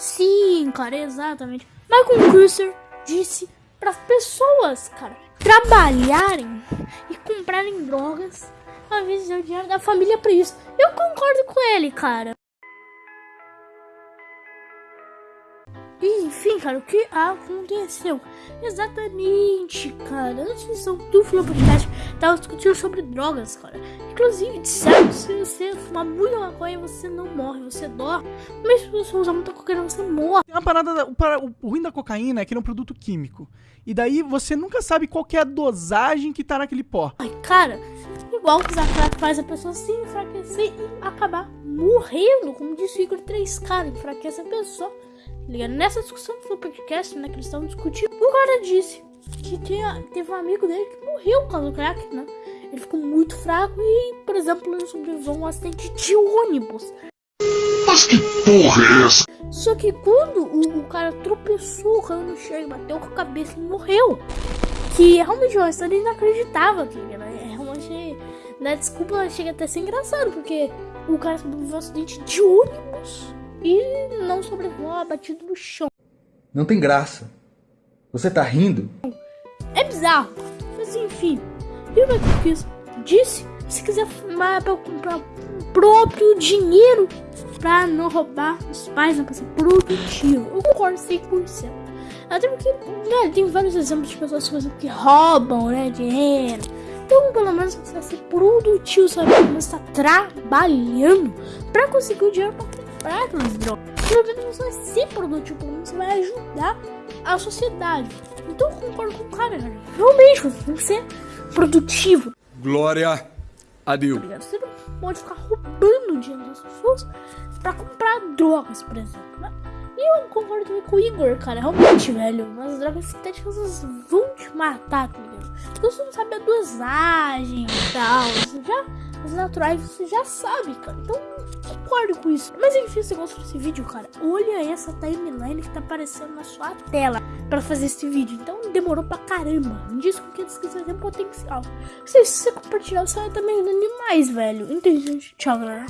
Sim, cara, exatamente. Michael Cruiser disse para as pessoas, cara, trabalharem e comprarem drogas ao invés de o dinheiro da família para isso. Eu concordo com ele, cara. Enfim, cara, o que aconteceu? Exatamente, cara. Antes do Flow Podcast, tava discutindo sobre drogas, cara. Inclusive, disseram se você fumar muita maconha, você não morre, você dorme. Mas se você usar muita cocaína, você morre. Uma parada, o, o ruim da cocaína é que ele é um produto químico. E daí você nunca sabe qual é a dosagem que tá naquele pó. Ai, cara, igual que crack faz a pessoa se enfraquecer e acabar morrendo. Como disse o Igor 3K, enfraquece a pessoa ligado? Nessa discussão do podcast, né, que eles estavam discutindo, o cara disse que tinha, teve um amigo dele que morreu por causa do crack, né? Ele ficou muito fraco e, por exemplo, ele sobreviveu a um acidente de ônibus. Mas que porra é essa? Só que quando o, o cara tropeçou, caiu no chão e bateu com a cabeça e morreu. Que realmente uma história inacreditável aqui, né? Realmente, né? Desculpa, chega até a ser engraçado, porque o cara sobreviveu a um acidente de ônibus e não sobrevoa batido no chão. Não tem graça. Você tá rindo? É bizarro. Mas enfim, e o que fiz? Disse, se quiser fumar pra comprar o próprio dinheiro pra não roubar os pais, não pra ser produtivo. Eu concordo 100%. Até porque né, tem vários exemplos de pessoas que roubam né, dinheiro. Então, pelo menos você vai ser produtivo, sabe? Você está trabalhando pra conseguir o dinheiro pra comprar aquelas drogas. Pelo menos você vai ser produtivo, pelo menos você vai ajudar a sociedade. Então eu concordo com o cara, cara. Realmente, você tem que ser produtivo. Glória a Deus. Tá você não pode ficar roubando dinheiro das pessoas pra comprar drogas, por exemplo, eu concordo com o Igor, cara. Realmente, velho, as drogas sintéticas vão te matar, tá ligado? Porque você não sabe a dosagem e tal. Você já, as naturais você já sabe, cara. Então concordo com isso. Mas enfim, se você gostou desse vídeo, cara, olha essa timeline que tá aparecendo na sua tela pra fazer esse vídeo. Então demorou pra caramba. Me diz com que a descrição tem potencial. Se você compartilhar, você vai também ajudando demais, velho. Entendi, gente. Tchau, galera.